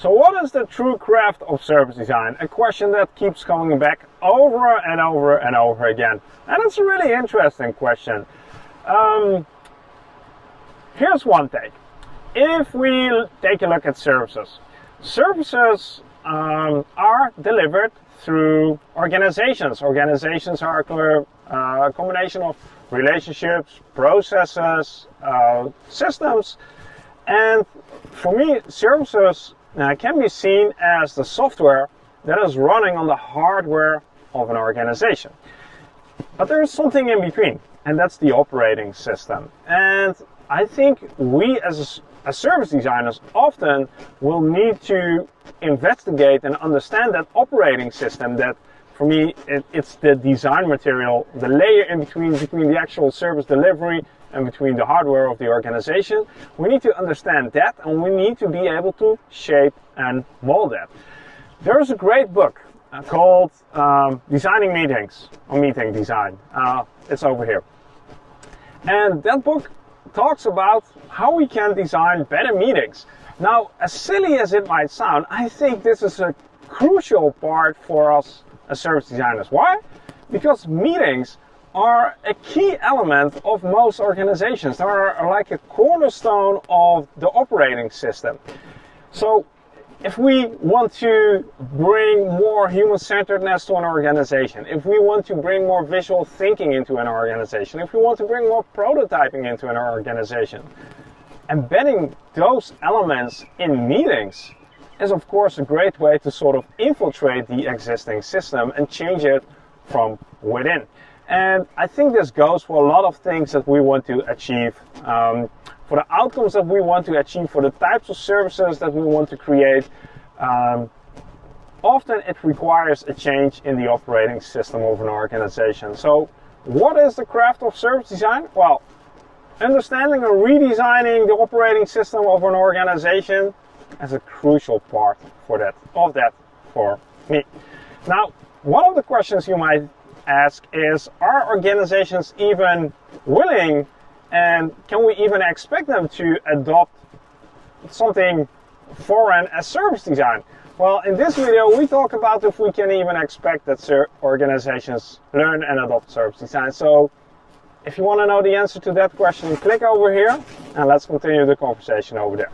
So what is the true craft of service design? A question that keeps coming back over and over and over again. And it's a really interesting question. Um, here's one take. If we take a look at services, services um, are delivered through organizations. Organizations are uh, a combination of relationships, processes, uh, systems, and for me, services uh, can be seen as the software that is running on the hardware of an organization. But there is something in between, and that's the operating system. And I think we as, as service designers often will need to investigate and understand that operating system that for me it, it's the design material, the layer in between between the actual service delivery and between the hardware of the organization. We need to understand that and we need to be able to shape and mold that. There's a great book uh, called um, Designing Meetings or Meeting Design. Uh, it's over here. And that book talks about how we can design better meetings. Now, as silly as it might sound, I think this is a crucial part for us as service designers. Why? Because meetings are a key element of most organizations. They are like a cornerstone of the operating system. So if we want to bring more human-centeredness to an organization, if we want to bring more visual thinking into an organization, if we want to bring more prototyping into an organization, embedding those elements in meetings is of course a great way to sort of infiltrate the existing system and change it from within. And I think this goes for a lot of things that we want to achieve, um, for the outcomes that we want to achieve, for the types of services that we want to create. Um, often it requires a change in the operating system of an organization. So what is the craft of service design? Well, understanding and redesigning the operating system of an organization is a crucial part for that, of that for me. Now, one of the questions you might ask is, are organizations even willing and can we even expect them to adopt something foreign as service design? Well, in this video, we talk about if we can even expect that organizations learn and adopt service design. So if you want to know the answer to that question, click over here and let's continue the conversation over there.